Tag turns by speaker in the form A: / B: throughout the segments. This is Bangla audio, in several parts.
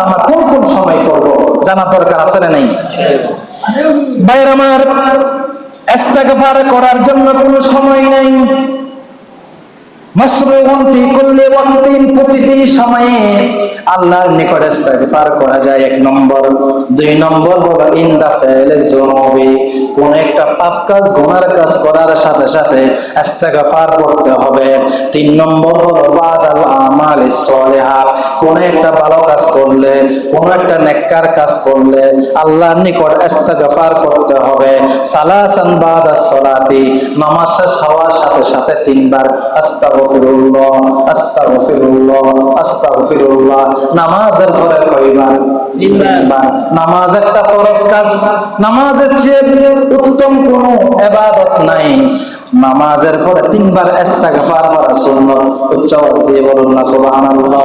A: আমরা কোন কোন সময় করব জানা দরকার আছে না নাই? আমার করার জন্য কোনো সময় নাই। প্রতিটি সময়ে আল্লাহর নিকট ইস্তেগফার করা যায়। এক নম্বর। দুই নম্বর হলো, ইনদা ফাইলে যুনুবি। কোন একটা পাপ কাজ, গুনার কাজ করার সাথে সাথে ইস্তেগফার করতে হবে। তিন নম্বর হলো বাদাল আমাল সলিহা। কোন একটা ভালো কাজ করলে, কোন একটা নেককার কাজ করলে আল্লাহর নিকট ইস্তেগফার করতে হবে। সালাসান বাদাস সলাতি। নামাজ শেষ হওয়ার সাথে সাথে তিনবার আস্তাগফিরুল্লাহ আস্তাগফিরুল্লাহ আস্তাগফিরুল্লাহ। নামাজের পরে কয়বার? তিনবার। নামাজ একটা ফরজ কাজ। নামাজের চেয়ে উত্তম কোনো ইবাদত নাই। নামাজের পরে তিনবার ইস্তেগফার করা সুন্নাত, উচ্চ আওয়াজ দিয়ে বলুন না, সুবহানাল্লাহ।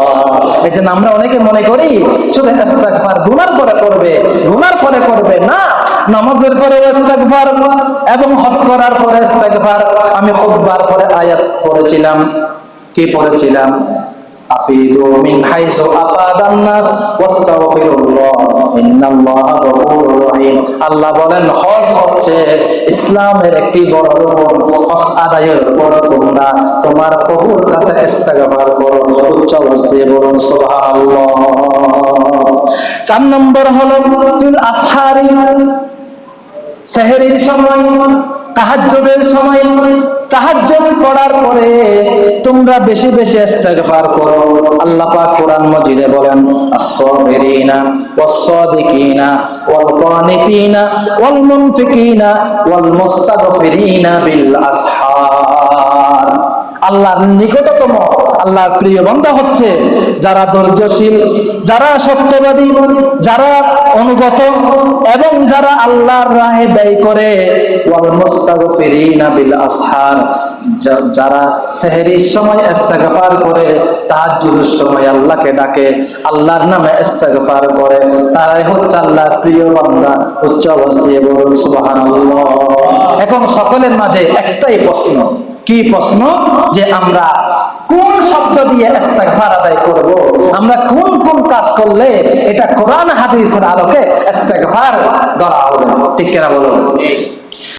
A: এই যে আমরা অনেকে মনে করি, শুধু ইস্তেগফার গুনার পরে করবে, গুনার পরে করবে না। নামাজের পরে ইস্তেগফার এবং হজ করার পরে ইস্তেগফার। আমি খুতবার পরে আয়াত পড়েছিলাম। কি পড়েছিলাম? আফিদু মিন হাইসু আফাদান নাস, ওয়াস্তাগফিরুল্লাহ। ইন্নাল্লাহা গফুরুর আল্লাহ বলেন, হজ হচ্ছে ইসলামের একটি বড় রকম হজ আদায়ের পর তোমরা তোমার প্রভুর কাছে ইস্তেগফার করো। উচ্চ দিয়ে বলুন, সুবহানাল্লাহ। চার নম্বর হলো, ফিল আসহারি, সেহেরির সময়, তাহাজ্জুদের সময়, তাহাজ্জুদ করার পরে তোমরা বেশি বেশি ইস্তেগফার করো। আল্লাহ পাক কোরআন মাজিদে বলেন, আস-সাবিরিনা ওয়াস-সাদিকিনা ওয়াল কানিতিনা ওয়াল মুনফিকিনা ওয়াল মুস্তাগফিরিনা বিল আসহার আল্লাহর নিকটতম, আল্লাহর প্রিয় বান্দা হচ্ছে যারা ধৈর্যশীল, যারা সত্যবাদী, যারা অনুগত এবং যারা আল্লাহর রাহে ব্যয় করে। ওয়াল মুস্তাগফিরিনা বিল আসহার যারা সেহরির সময় ইস্তেগফার করে, তাহাজ্জুদের সময় আল্লাহকে ডাকে, আল্লাহর নামে ইস্তেগফার করে, তারাই হচ্ছে আল্লাহর প্রিয় বান্দা, উচ্চ অবস্থায় বলুন, সুবহানাল্লাহ। এখন সকলের মাঝে একটাই প্রশ্ন, কি প্রশ্ন? যে আমরা কোন শব্দ দিয়ে ইস্তেগফার আদায় করব? আমরা কোন কোন কাজ করলে এটা কোরআন হাদিসের আলোকে ইস্তেগফার ধরা হবে? ঠিক কিনা বলুন?